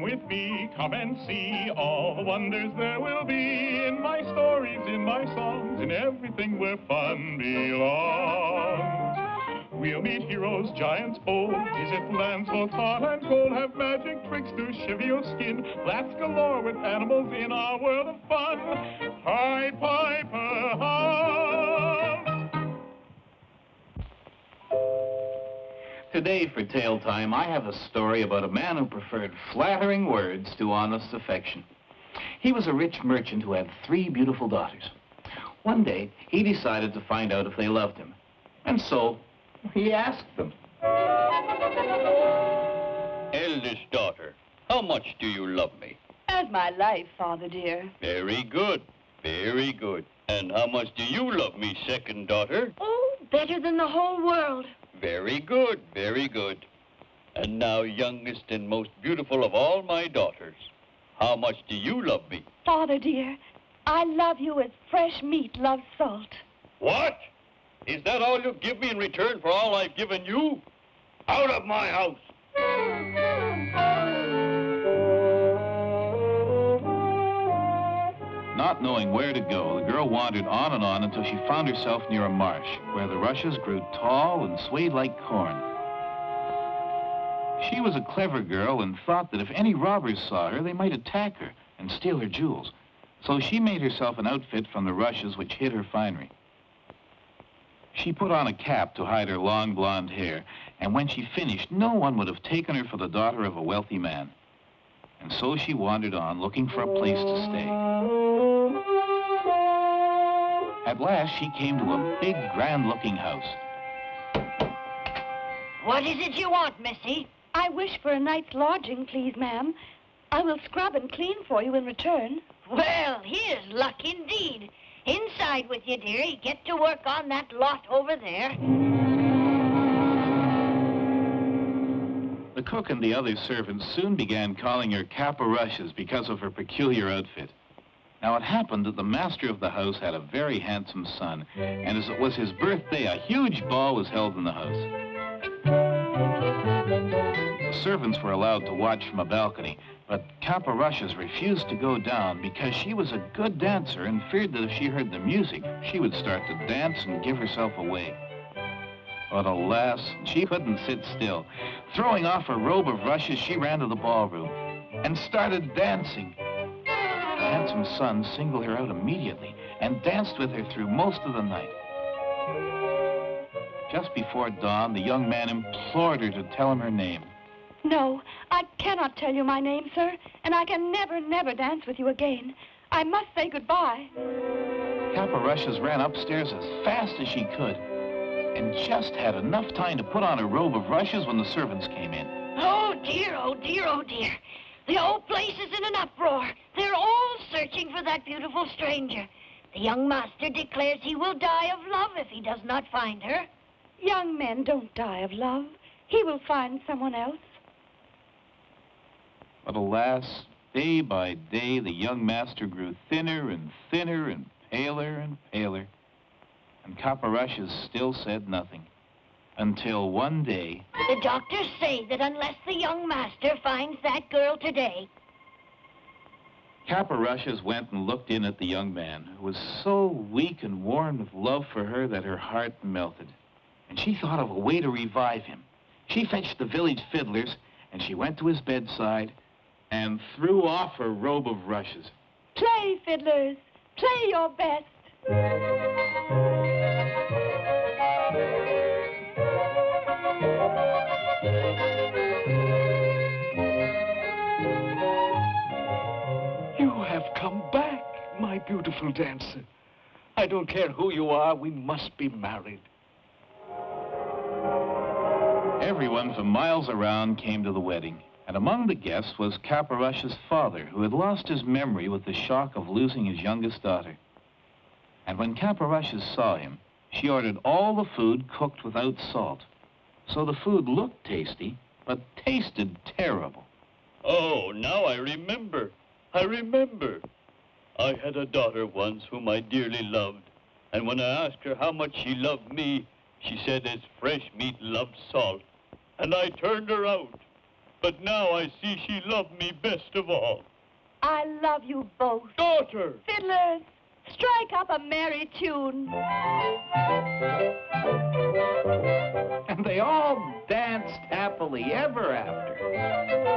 Come with me, come and see all the wonders there will be in my stories, in my songs, in everything where fun belongs. We'll meet heroes, giants bold, visit lands both hot and cold, have magic tricks to shiver your skin, laughs galore with animals in our world of fun. Hi, Piper, Today for Tale Time, I have a story about a man who preferred flattering words to honest affection. He was a rich merchant who had three beautiful daughters. One day, he decided to find out if they loved him. And so, he asked them. Eldest daughter, how much do you love me? As my life, father dear. Very good, very good. And how much do you love me, second daughter? Oh, better than the whole world. Very good, very good. And now, youngest and most beautiful of all my daughters, how much do you love me? Father dear, I love you as fresh meat loves salt. What? Is that all you give me in return for all I've given you? Out of my house! Not knowing where to go, the girl wandered on and on until she found herself near a marsh where the rushes grew tall and swayed like corn. She was a clever girl and thought that if any robbers saw her, they might attack her and steal her jewels. So she made herself an outfit from the rushes which hid her finery. She put on a cap to hide her long blonde hair, and when she finished, no one would have taken her for the daughter of a wealthy man. And so she wandered on, looking for a place to stay. At last, she came to a big, grand-looking house. What is it you want, Missy? I wish for a night's lodging, please, ma'am. I will scrub and clean for you in return. Well, here's luck indeed. Inside with you, dearie. Get to work on that lot over there. The cook and the other servants soon began calling her Cap o' Rushes because of her peculiar outfit. Now, it happened that the master of the house had a very handsome son, and as it was his birthday, a huge ball was held in the house. The servants were allowed to watch from a balcony, but Cap o' Rushes refused to go down because she was a good dancer and feared that if she heard the music, she would start to dance and give herself away. But alas, she couldn't sit still. Throwing off her robe of rushes, she ran to the ballroom and started dancing. The handsome son singled her out immediately and danced with her through most of the night. Just before dawn, the young man implored her to tell him her name. No, I cannot tell you my name, sir, and I can never, never dance with you again. I must say goodbye. Cap o' Rushes ran upstairs as fast as she could and just had enough time to put on her robe of rushes when the servants came in. Oh, dear, oh, dear, oh, dear. The whole place is in an uproar. They're all searching for that beautiful stranger. The young master declares he will die of love if he does not find her. Young men don't die of love. He will find someone else. But alas, day by day, the young master grew thinner and thinner and paler and And Cap o' Rushes still said nothing. Until one day, The doctors say that unless the young master finds that girl today, Cap o' Rushes went and looked in at the young man, who was so weak and worn with love for her that her heart melted. And she thought of a way to revive him. She fetched the village fiddlers, and she went to his bedside and threw off her robe of rushes. Play, fiddlers. Play your best. Come back, my beautiful dancer. I don't care who you are, we must be married. Everyone from miles around came to the wedding, and among the guests was Kappa father, who had lost his memory with the shock of losing his youngest daughter. And when Kappa saw him, she ordered all the food cooked without salt. So the food looked tasty, but tasted terrible. Oh, now I remember. I remember. I had a daughter once whom I dearly loved, and when I asked her how much she loved me, she said as fresh meat loves salt, and I turned her out. But now I see she loved me best of all. I love you both. Daughter! Fiddlers, strike up a merry tune. And they all danced happily ever after.